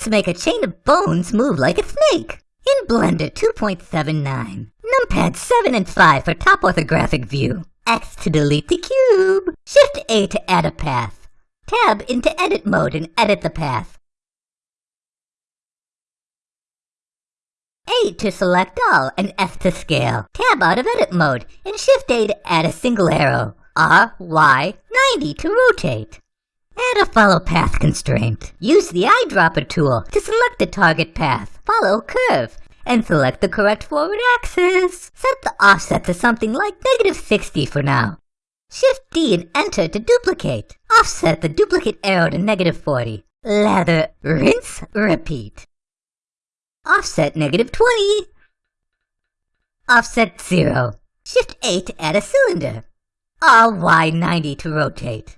Let's make a chain of bones move like a snake. In Blender 2.79, numpad 7 and 5 for top orthographic view. X to delete the cube. Shift A to add a path. Tab into edit mode and edit the path. A to select all and F to scale. Tab out of edit mode and Shift A to add a single arrow. R, Y, 90 to rotate. Add a follow path constraint. Use the eyedropper tool to select the target path. Follow curve and select the correct forward axis. Set the offset to something like negative 60 for now. Shift D and enter to duplicate. Offset the duplicate arrow to negative 40. Lather, rinse, repeat. Offset negative 20. Offset 0. Shift A to add a cylinder. R Y 90 to rotate.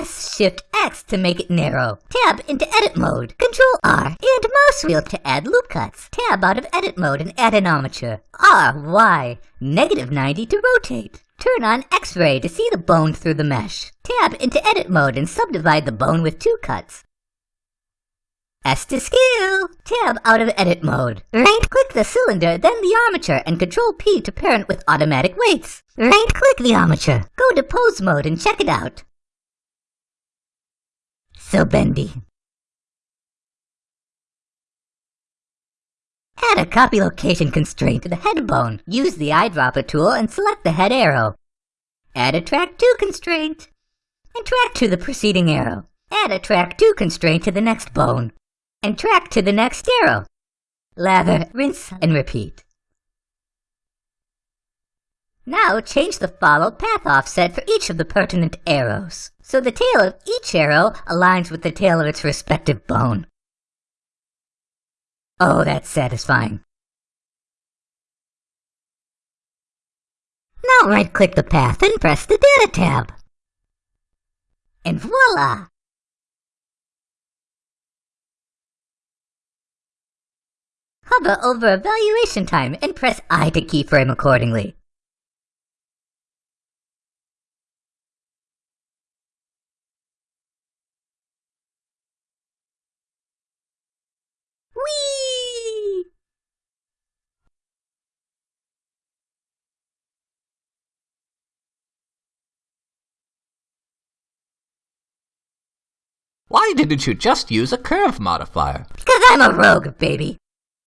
S Shift X to make it narrow. Tab into edit mode. Control R and mouse wheel to add loop cuts. Tab out of edit mode and add an armature. R Y negative 90 to rotate. Turn on X-ray to see the bone through the mesh. Tab into edit mode and subdivide the bone with two cuts. S to scale. Tab out of edit mode. Right-click the cylinder, then the armature, and Control P to parent with automatic weights. Right-click the armature. Go to pose mode and check it out. So bendy. Add a copy location constraint to the head bone. Use the eyedropper tool and select the head arrow. Add a Track To constraint. And track to the preceding arrow. Add a Track To constraint to the next bone and track to the next arrow. Lather, rinse, and repeat. Now change the follow path offset for each of the pertinent arrows, so the tail of each arrow aligns with the tail of its respective bone. Oh, that's satisfying. Now right-click the path and press the Data tab. And voila! Hover over evaluation time and press I to keyframe accordingly. Why didn't you just use a curve modifier? Because I'm a rogue, baby.